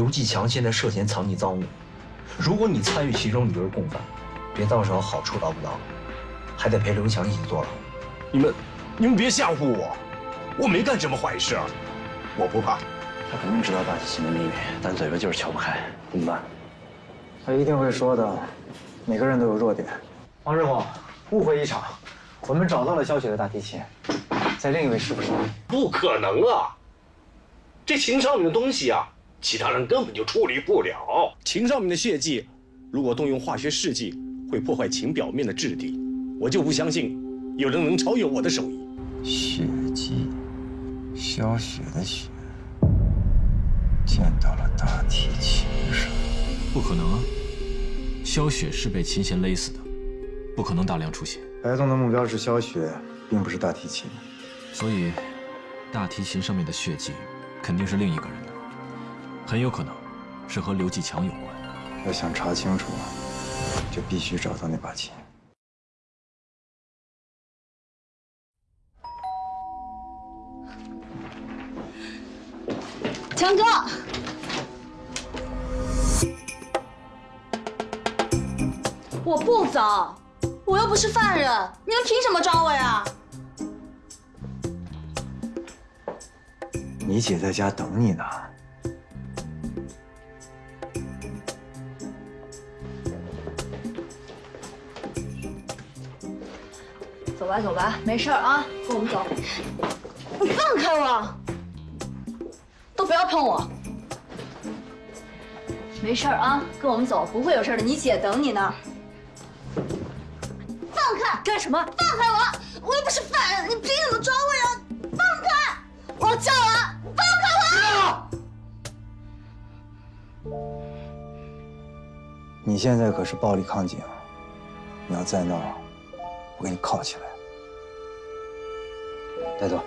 刘继强现在涉嫌藏匿赃物，如果你参与其中，你就是共犯，别到时候好处捞不到，还得陪刘强一起坐牢。你们，你们别吓唬我，我没干什么坏事，我不怕。他肯定知道大提琴的秘密，但嘴巴就是撬不开，怎么办？他一定会说的。每个人都有弱点。王师傅，误会一场。我们找到了萧雪的大提琴，在另一位师傅手里。不可能啊！这琴上面的东西啊，其他人根本就处理不了。琴上面的血迹，如果动用化学试剂，会破坏琴表面的质地。我就不相信有人能超越我的手艺。血迹，萧雪的血，溅到了大提琴上。不可能啊！萧雪是被琴弦勒死的，不可能大量出血。白总的目标是萧雪，并不是大提琴，所以大提琴上面的血迹肯定是另一个人的，很有可能是和刘继强有关。要想查清楚，就必须找到那把琴。强哥，我不走。我又不是犯人，你们凭什么抓我呀？你姐在家等你呢。吧，走吧，没事啊，跟我们走。你放开我！都不要碰我！没事啊，跟我们走，不会有事的。你姐等你呢。放开干什么？放开我！我又不是犯人，你凭什么抓我呀？放开！我叫了，放开我！你现在可是暴力抗警，你要再闹，我给你铐起来。带走。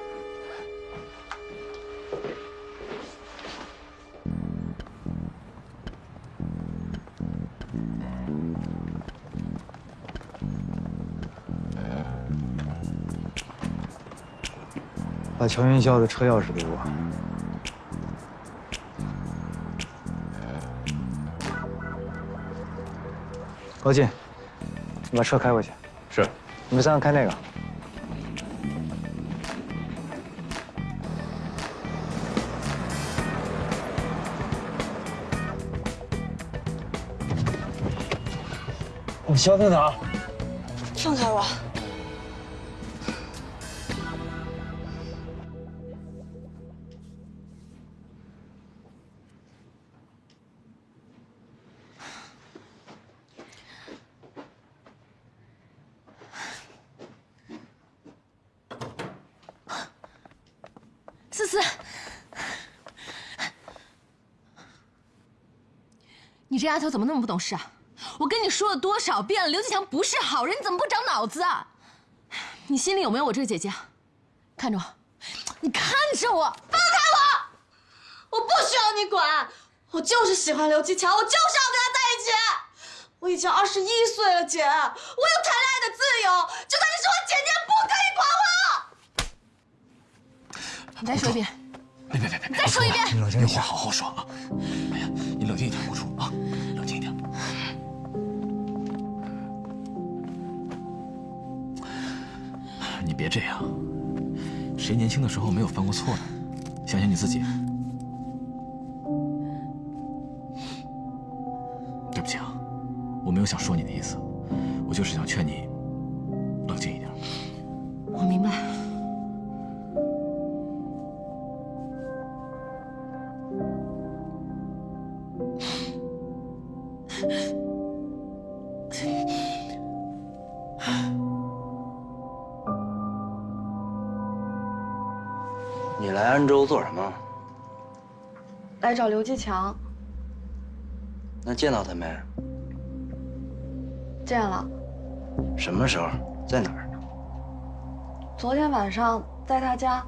把乔云霄的车钥匙给我。高进，你把车开过去。是。你们三个开那个。消停点。放开我。思思你这丫头怎么那么不懂事啊！你说了多少遍了，刘继强不是好人，你怎么不长脑子啊？你心里有没有我这个姐姐？看着我，你看着我，放开我！我不需要你管，我就是喜欢刘继强，我就是要跟他在一起。我已经二十一岁了，姐，我有谈恋爱的自由。就算你是我姐，姐也不可以管我。你再说一遍。别别别别！再说一遍。你冷静点，话好好说啊！哎呀，你冷静一点，你别这样，谁年轻的时候没有犯过错呢？想想你自己。对不起啊，我没有想说你的意思，我就是想劝你冷静一点。我明白。来找刘继强。那见到他没？见了。什么时候？在哪儿？昨天晚上在他家。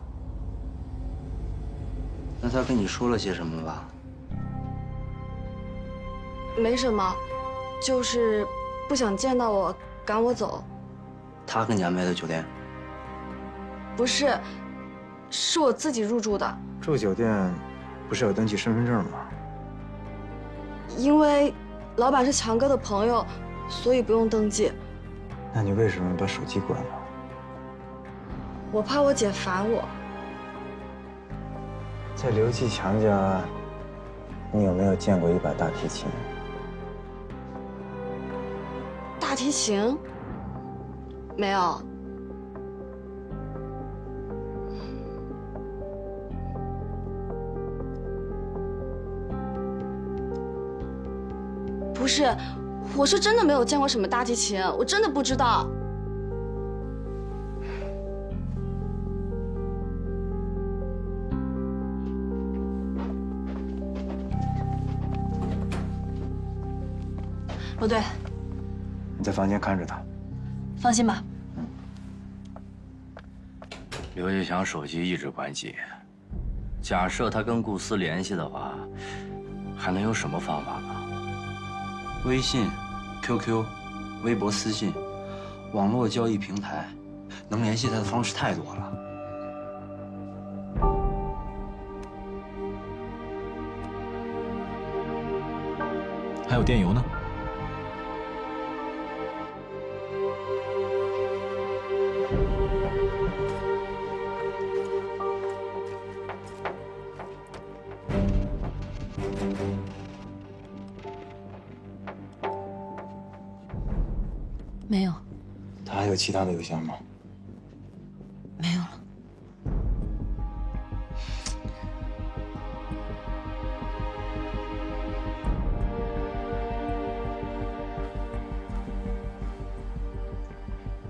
那他跟你说了些什么吧？没什么，就是不想见到我，赶我走。他给你安排的酒店？不是。是我自己入住的。住酒店不是要登记身份证吗？因为老板是强哥的朋友，所以不用登记。那你为什么把手机关了？我怕我姐烦我。在刘继强家，你有没有见过一把大提琴？大提琴？没有。不是，我是真的没有见过什么大提琴，我真的不知道。罗队，你在房间看着他。放心吧。刘继强手机一直关机，假设他跟顾思联系的话，还能有什么方法呢？微信、QQ、微博私信、网络交易平台，能联系他的方式太多了。还有电邮呢。有其他的邮箱吗？没有了。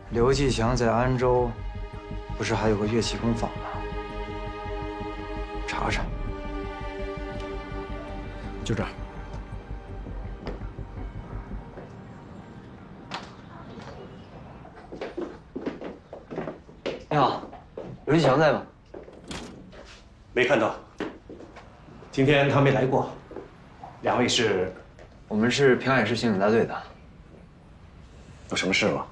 刘继强在安州，不是还有个乐器工坊吗？查查。就这儿。刘继强在吗？没看到。今天他没来过。两位是？我们是平海市刑警大队的。有什么事吗？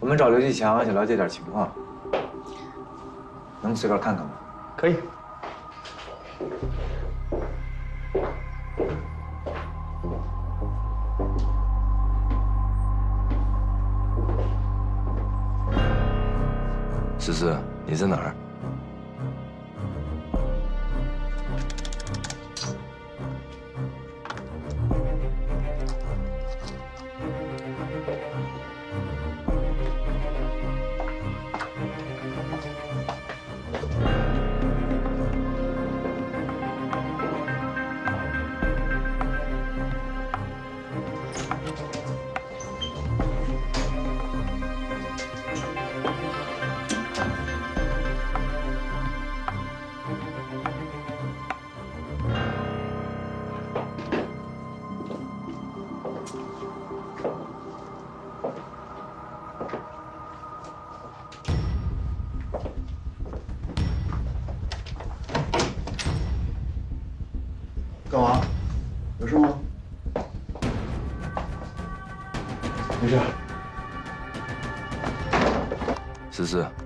我们找刘继强，想了解点情况，能随便看看吗？可以。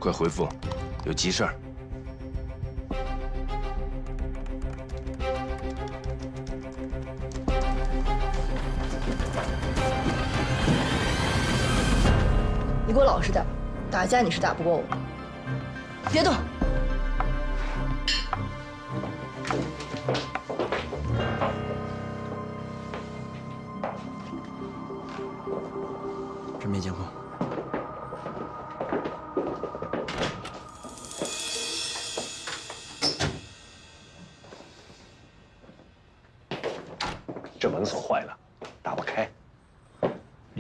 快回复，有急事儿。你给我老实点，打架你是打不过我。别动。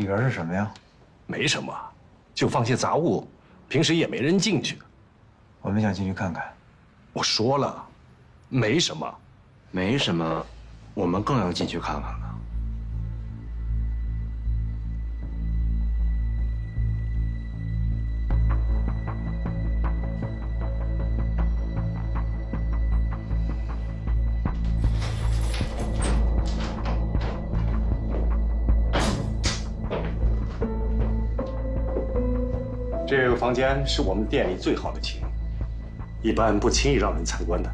里边是什么呀？没什么，就放些杂物，平时也没人进去。我们想进去看看。我说了，没什么。没什么，我们更要进去看看了。房间是我们店里最好的琴，一般不轻易让人参观的。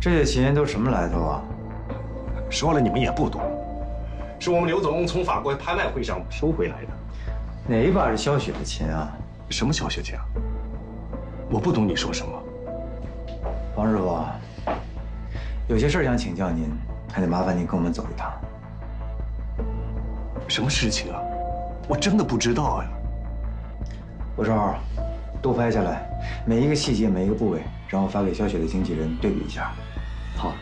这些琴都什么来头啊？说了你们也不懂，是我们刘总从法国拍卖会上收回来的。哪一把是萧雪的琴啊？什么萧雪琴啊？我不懂你说什么。王师傅，有些事想请教您，还得麻烦您跟我们走一趟。什么事情啊？我真的不知道呀。我照都拍下来，每一个细节、每一个部位，然后发给萧雪的经纪人对比一下。好。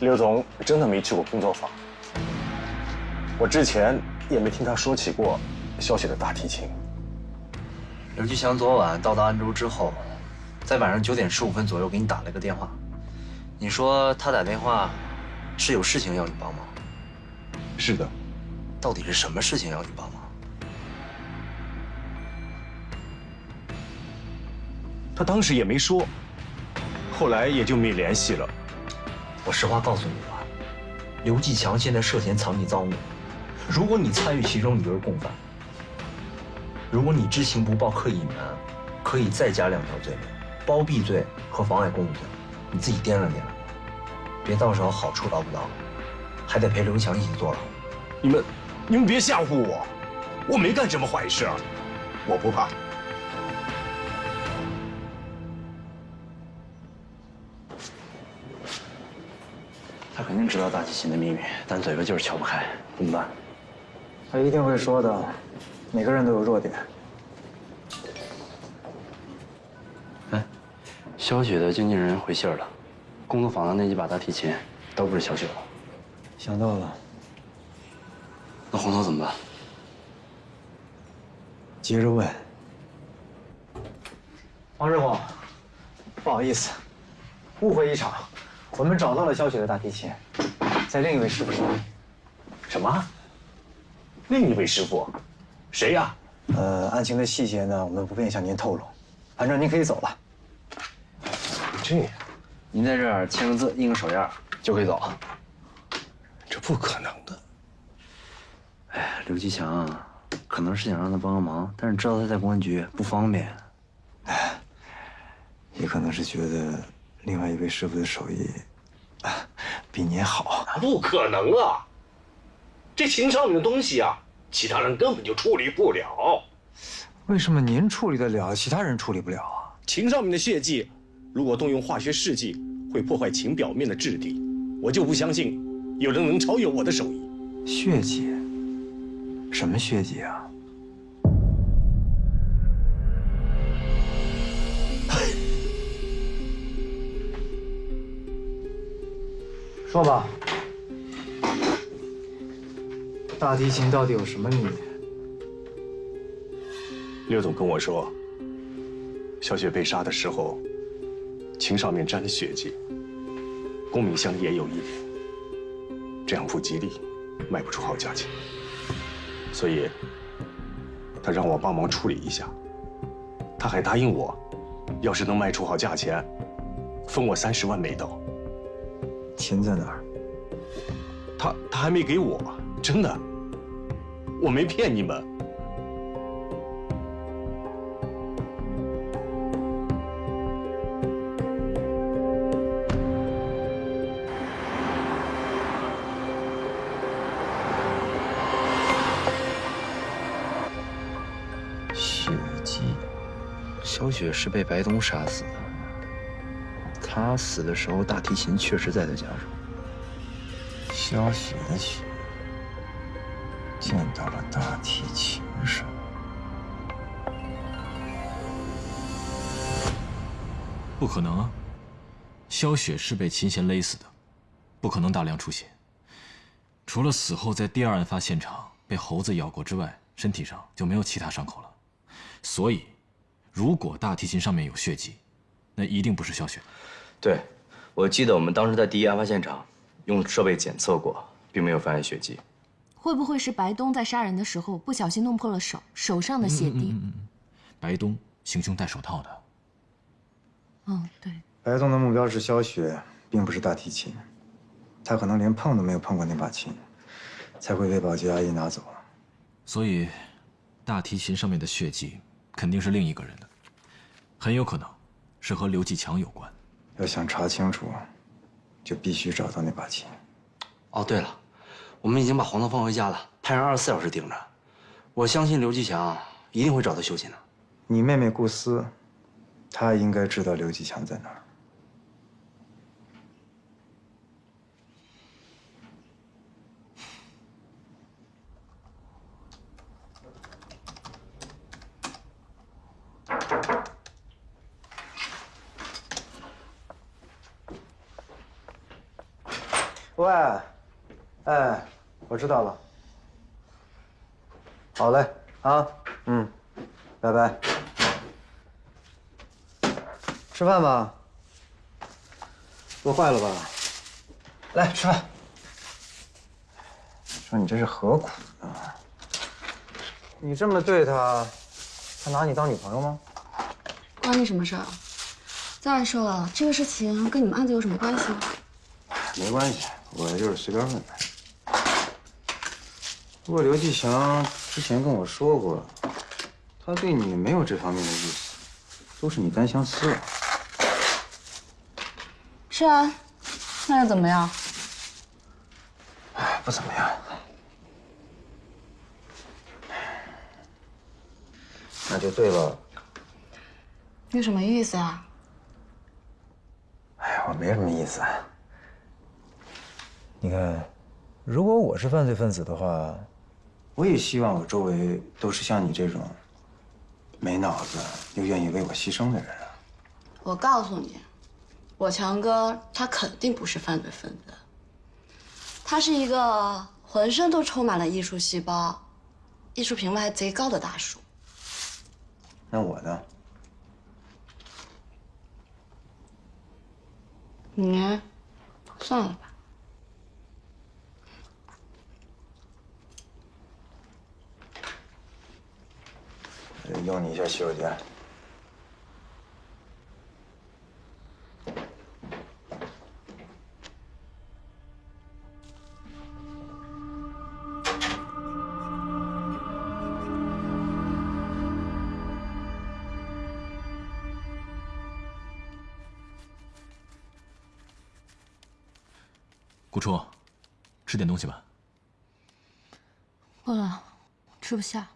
刘总真的没去过工作坊，我之前也没听他说起过萧雪的大提琴。刘继强昨晚到达安州之后，在晚上九点十五分左右给你打了个电话，你说他打电话是有事情要你帮忙。是的。到底是什么事情要你帮忙？他当时也没说，后来也就没联系了。我实话告诉你吧，刘继强现在涉嫌藏匿赃物，如果你参与其中，你就是共犯。如果你知情不报、刻意隐瞒，可以再加两条罪名：包庇罪和妨碍公务罪。你自己掂量掂量，别到时候好处捞不到，还得陪刘强一起坐牢。你们。你们别吓唬我，我没干什么坏事，我不怕。他肯定知道大提琴的秘密，但嘴巴就是撬不开，怎么办？他一定会说的，每个人都有弱点。哎，萧雪的经纪人回信了，工作坊的那几把大提琴都不是萧雪的。想到了。那红头怎么办？接着问。王师傅，不好意思，误会一场。我们找到了萧雪的大提琴，在另一位师傅手里。什么？另一位师傅？谁呀？呃，案情的细节呢，我们不便向您透露。反正您可以走了。这样，您在这儿签个字，印个手印，就可以走。这不可能的。哎，刘继强可能是想让他帮个忙，但是知道他在公安局不方便。哎，也可能是觉得另外一位师傅的手艺比您好。不可能啊！这琴上面的东西啊，其他人根本就处理不了。为什么您处理得了，其他人处理不了啊？琴上面的血迹，如果动用化学试剂，会破坏琴表面的质地。我就不相信有人能超越我的手艺。血迹。什么血迹啊？说吧，大提琴到底有什么秘密？刘总跟我说，小雪被杀的时候，琴上面沾了血迹，公明箱也有一点，这样不吉利，卖不出好价钱。所以，他让我帮忙处理一下。他还答应我，要是能卖出好价钱，分我三十万美刀。钱在哪儿？他他还没给我，真的，我没骗你们。雪是被白东杀死的。他死的时候，大提琴确实在他家中。萧雪的血溅到了大提琴上。不可能啊！萧雪是被琴弦勒死的，不可能大量出血。除了死后在第二案发现场被猴子咬过之外，身体上就没有其他伤口了。所以。如果大提琴上面有血迹，那一定不是萧雪。对，我记得我们当时在第一案发现场用设备检测过，并没有发现血迹。会不会是白东在杀人的时候不小心弄破了手，手上的血滴？白东行凶戴手套的。嗯，对。白东的目标是萧雪，并不是大提琴。他可能连碰都没有碰过那把琴，才会被保洁阿姨拿走。所以，大提琴上面的血迹。肯定是另一个人的，很有可能是和刘继强有关。要想查清楚，就必须找到那把琴。哦，对了，我们已经把黄豆放回家了，派人二十四小时盯着。我相信刘继强一定会找到修琴的。你妹妹顾思，她应该知道刘继强在哪儿。喂，哎，我知道了。好嘞，啊，嗯，拜拜。吃饭吧。饿坏了吧？来吃饭。说你这是何苦呢？你这么对他，他拿你当女朋友吗？关你什么事儿？再说了，这个事情跟你们案子有什么关系？没关系，我就是随便问问。不过刘继强之前跟我说过，他对你没有这方面的意思，都是你单相思了。是啊，那又怎么样？哎，不怎么样。那就对了。你什么意思啊？哎呀，我没什么意思。你看，如果我是犯罪分子的话，我也希望我周围都是像你这种没脑子又愿意为我牺牲的人啊。我告诉你，我强哥他肯定不是犯罪分子，他是一个浑身都充满了艺术细胞、艺术品味还贼高的大叔。那我呢？你算了吧。用你一下洗手间。顾初，吃点东西吧。饿了，吃不下。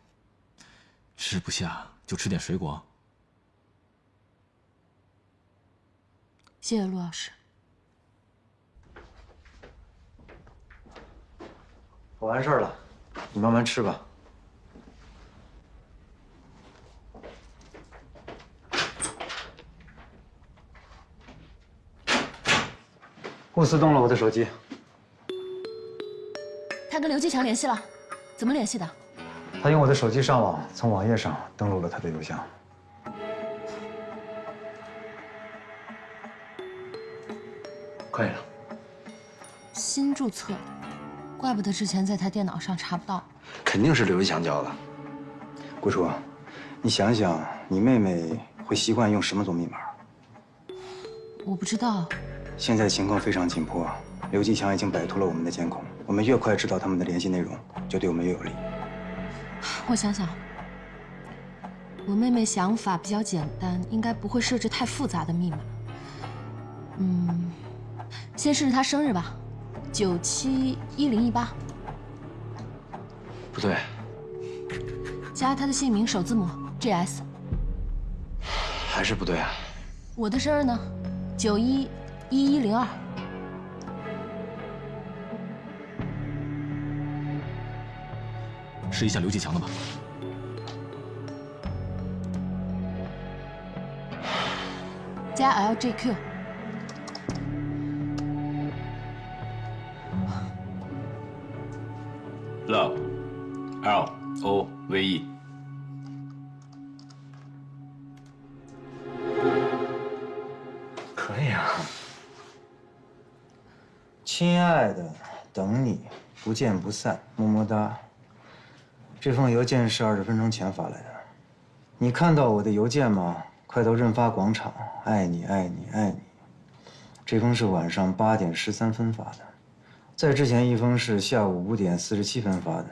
吃不下就吃点水果。谢谢陆老师。我完事儿了，你慢慢吃吧。公司动了我的手机，他跟刘继强联系了，怎么联系的？他用我的手机上网，从网页上登录了他的邮箱。可以了。新注册，怪不得之前在他电脑上查不到。肯定是刘一强教的。顾初，你想想，你妹妹会习惯用什么做密码？我不知道。现在情况非常紧迫，刘继强已经摆脱了我们的监控。我们越快知道他们的联系内容，就对我们越有利。我想想，我妹妹想法比较简单，应该不会设置太复杂的密码。嗯，先试试她生日吧，九七一零一八。不对，加她的姓名首字母 GS。还是不对啊。我的生日呢？九一一一零二。试一下刘继强的吧。加 LJQ。Love，L O V E。可以啊。亲爱的，等你，不见不散，么么哒。这封邮件是二十分钟前发来的，你看到我的邮件吗？快到润发广场，爱你爱你爱你。这封是晚上八点十三分发的，在之前一封是下午五点四十七分发的。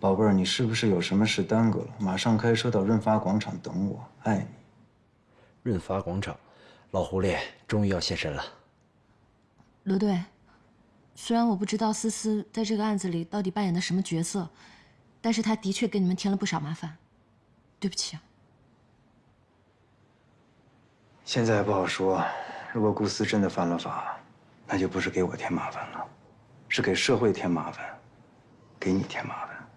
宝贝儿，你是不是有什么事耽搁了？马上开车到润发广场等我，爱你。润发广场，老狐狸终于要现身了。罗队，虽然我不知道思思在这个案子里到底扮演的什么角色，但是他的确给你们添了不少麻烦，对不起啊。现在不好说。如果顾思真的犯了法，那就不是给我添麻烦了，是给社会添麻烦，给你添麻烦。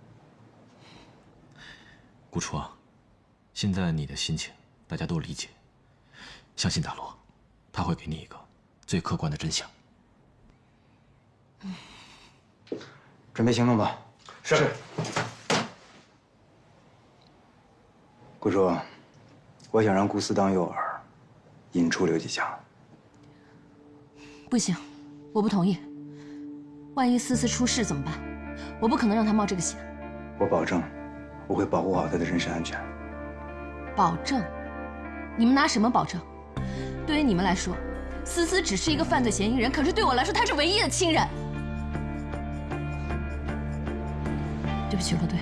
顾初啊，现在你的心情大家都理解，相信大罗，他会给你一个最客观的真相。准备行动吧。是。顾叔，我想让顾思当诱饵，引出刘继强。不行，我不同意。万一思思出事怎么办？我不可能让她冒这个险。我保证，我会保护好她的人身安全。保证？你们拿什么保证？对于你们来说，思思只是一个犯罪嫌疑人，可是对我来说，她是唯一的亲人。对不起，罗队，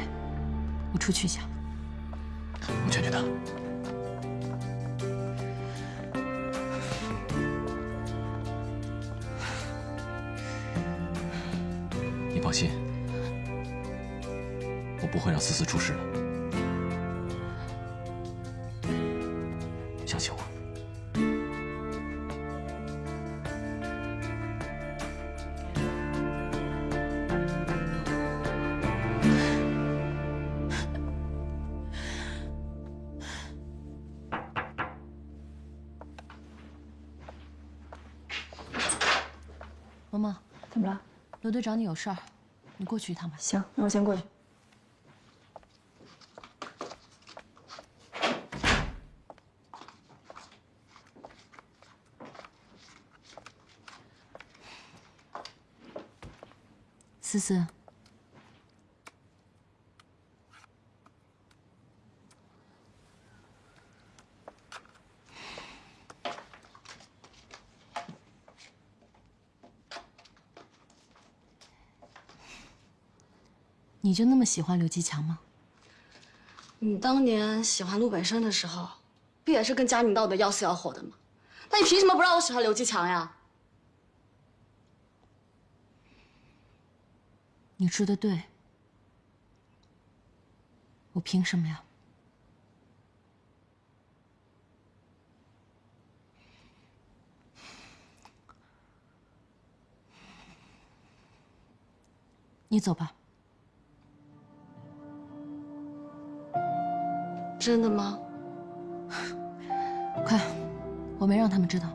我出去一下。我劝劝他。你放心，我不会让思思出事的。队找你有事儿，你过去一趟吧。行，那我先过去。思思，你就那么喜欢刘继强吗？你当年喜欢陆本生的时候，不也是跟佳明闹得要死要活的吗？那你凭什么不让我喜欢刘继强呀？你说的对，我凭什么呀？你走吧。真的吗？快，我没让他们知道。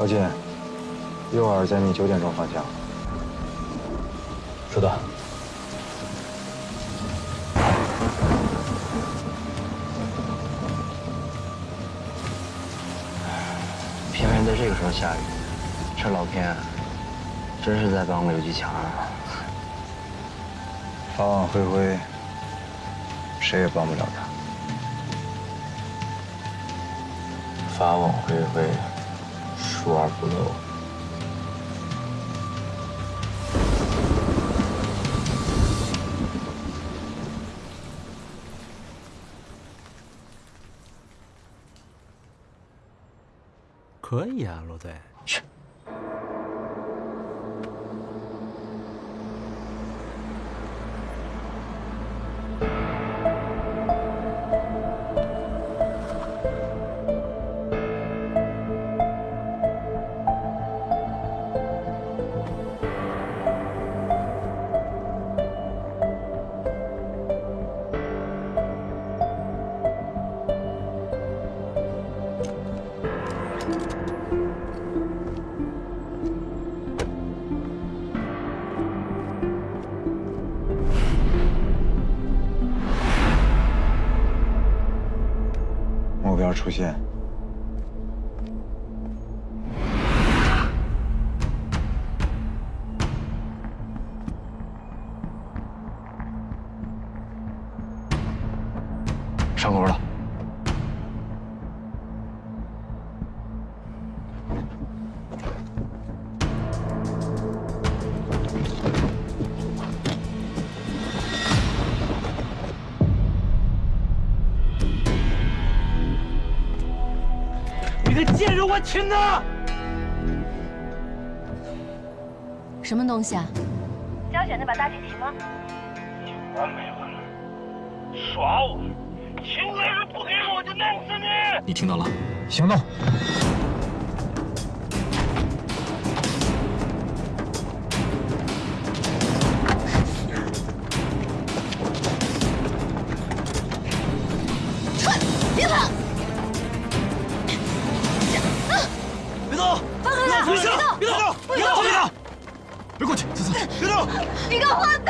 高进，诱饵在你九点钟方向。收到。偏偏在这个时候下雨，这老天真是在帮刘继强啊！法网恢恢，谁也帮不了他。法网恢恢，疏而不漏。可以啊，罗队。出现。个贱人，我亲的！什么东西啊？胶选那把大提琴吗？完没完了？耍我！琴还是不给我，我就弄死你！你听到了？行动！你个混蛋！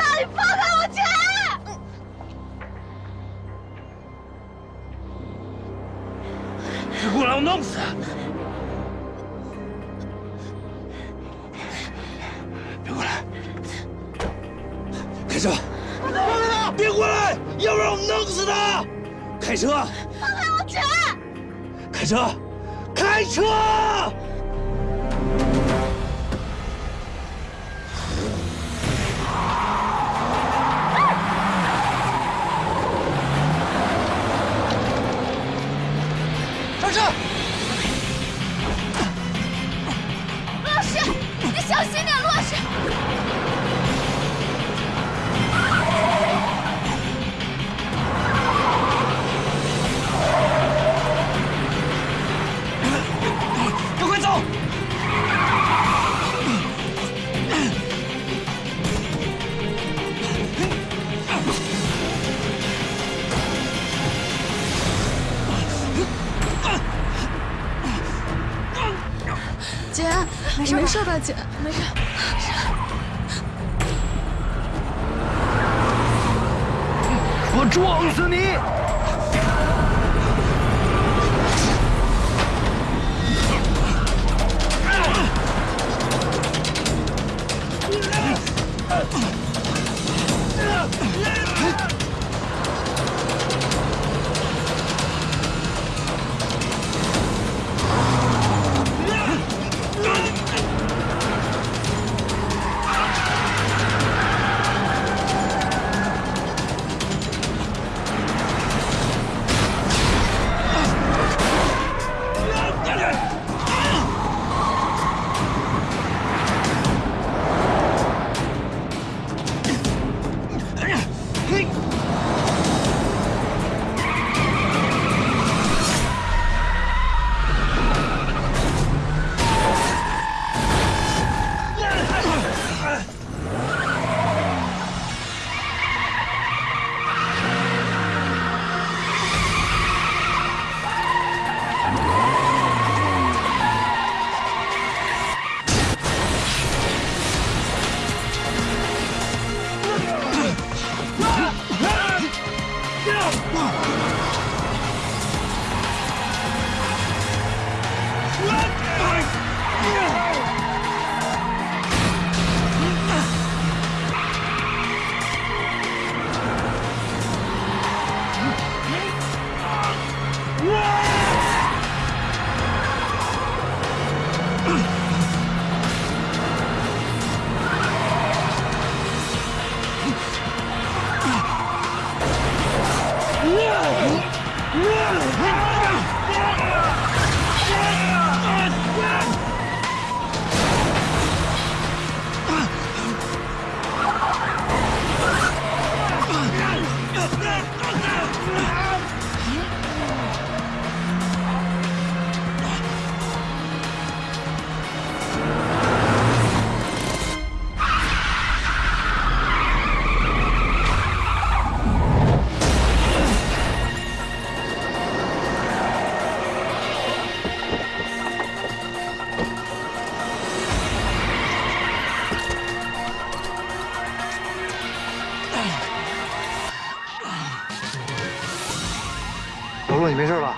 老陆，你没事吧？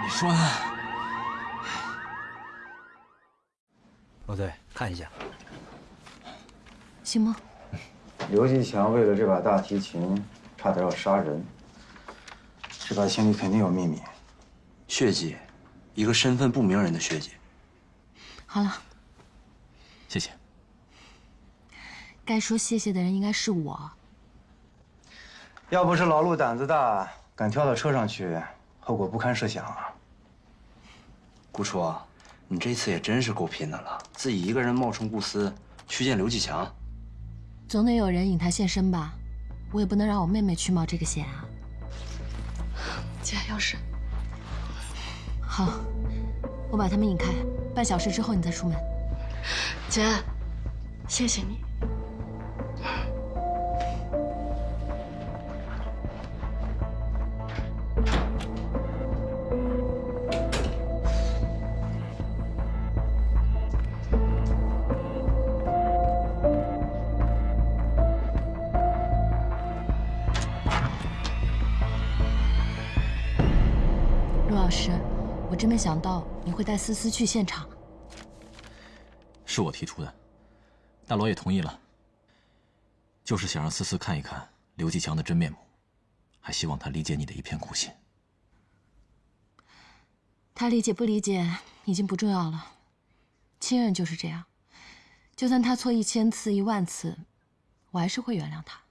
你说呢。罗队，看一下，行吗？刘继强为了这把大提琴，差点要杀人。这把琴里肯定有秘密。血迹，一个身份不明人的血迹。好了，谢谢。该说谢谢的人应该是我。要不是老陆胆子大，敢跳到车上去，后果不堪设想啊！顾初，你这次也真是够拼的了，自己一个人冒充顾思去见刘继强。总得有人引他现身吧？我也不能让我妹妹去冒这个险啊！姐，钥匙。好，我把他们引开，半小时之后你再出门。姐，谢谢你。真没想到你会带思思去现场。是我提出的，大罗也同意了，就是想让思思看一看刘继强的真面目，还希望他理解你的一片苦心。他理解不理解已经不重要了，亲人就是这样，就算他错一千次一万次，我还是会原谅他。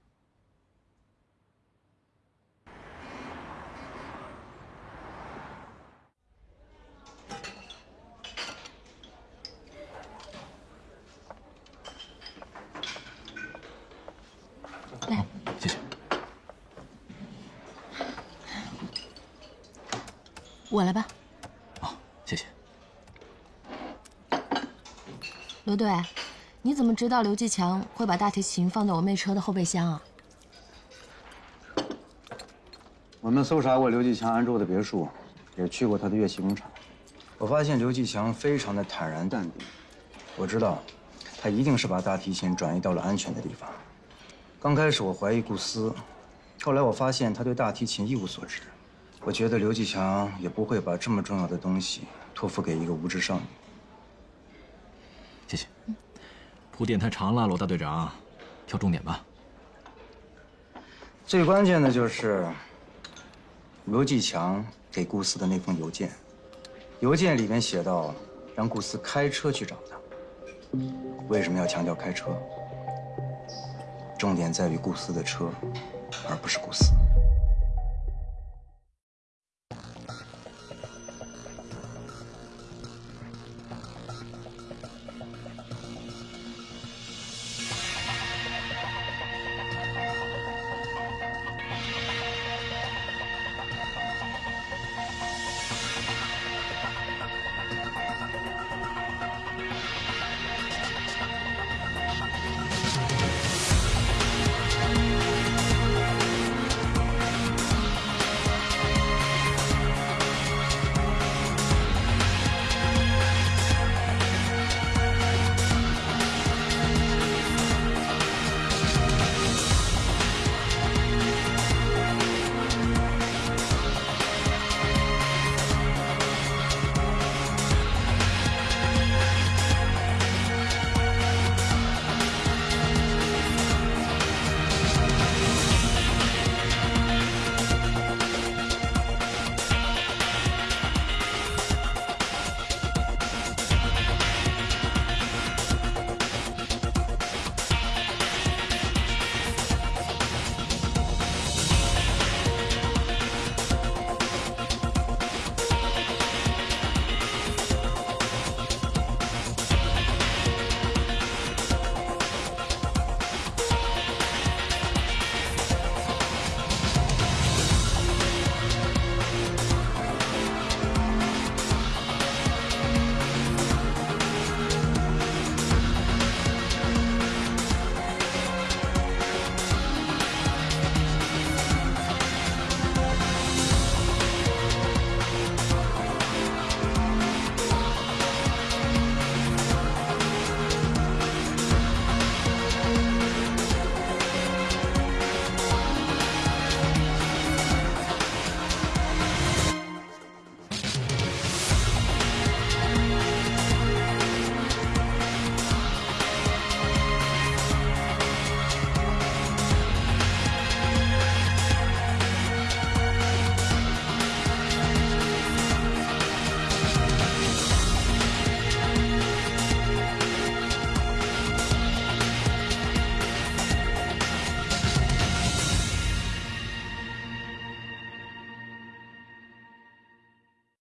我来吧。谢谢。罗队，你怎么知道刘继强会把大提琴放在我妹车的后备箱啊？我们搜查过刘继强安住的别墅，也去过他的乐器工厂。我发现刘继强非常的坦然淡定。我知道，他一定是把大提琴转移到了安全的地方。刚开始我怀疑顾思，后来我发现他对大提琴一无所知。我觉得刘继强也不会把这么重要的东西托付给一个无知少女。谢谢。铺垫太长了，罗大队长，挑重点吧。最关键的就是刘继强给顾思的那封邮件，邮件里面写到让顾思开车去找他。为什么要强调开车？重点在于顾思的车，而不是顾思。